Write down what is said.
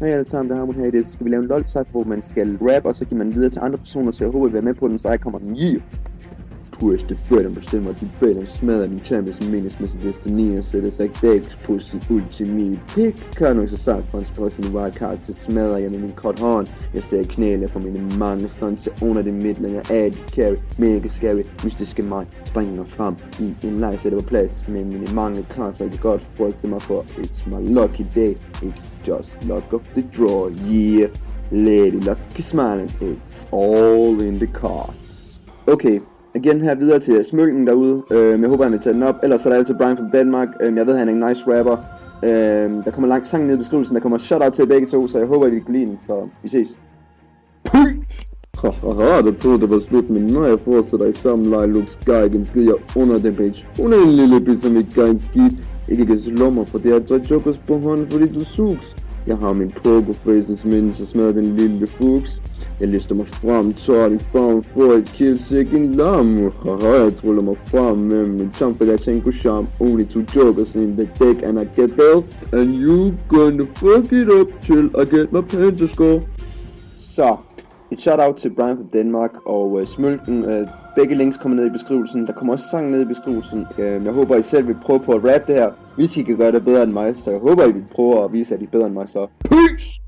Hej alle sammen, det har man her i det. Så skal vi lave en lol hvor man skal rap, og så giver man videre til andre personer, så jeg håber, I vil være med på den, så jeg kommer den. Yeah! Push det før den bestemmer de bag den smadrer din champions menes med sin destiny og sætter sig dags på sin ultimate pick kan nok for sagt transport sin wildcard så smadrer jeg med min kort hånd jeg ser knæle på mine mange stunts til under det midtlænger af de carry mega scary mystiske mig springer frem i en leg sætter på plads med mine mange cards jeg kan godt frygte mig for. It's my lucky day it's just luck of the draw yeah. Lady Lucky Smiling, it's all in the cards. Okay, igen her videre til smykken derude. Øhm, jeg håber, han vil tage den op. Ellers er der altid Brian fra Danmark. Øhm, jeg ved, han er en nice rapper. Øhm, der kommer lang sang ned i beskrivelsen. Der kommer shout-out til begge to, så jeg håber, I vil kunne lide den. Så vi ses. Haha, der troede det var slut, men når jeg fortsætter i samme leje, Luke Sky, skriger under den page. Hun er en lille bit, som ikke gør en skidt. Ikke kan slå mig, for det er tre jokers på hånden, fordi du sugs. Jeg har min pokerface, som inden så smadrer den lille fuchs. Jeg lister mig frem, tager i farm for at kill sikken lam. Haha, jeg truller mig frem med min tom, for jeg tænker charm. Only two jokers in the deck, and I get that. And you gonna fuck it up till I get my penta score. Så, et shout-out til Brian fra Danmark og uh, Smølken. Uh, begge links kommer ned i beskrivelsen. Der kommer også sang ned i beskrivelsen. Øhm, jeg håber, I selv vil prøve på at rap det her. Hvis I kan gøre det bedre end mig, så jeg håber, I vil prøve at vise, at I er bedre end mig. Så peace!